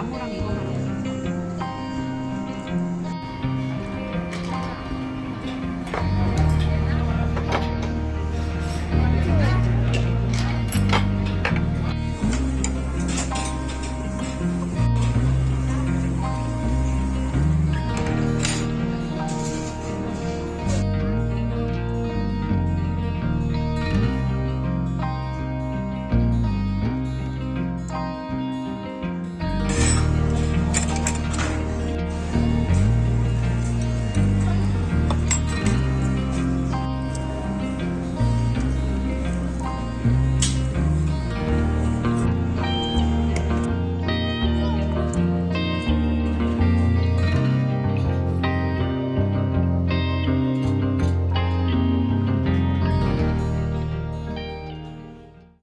나무랑 이거랑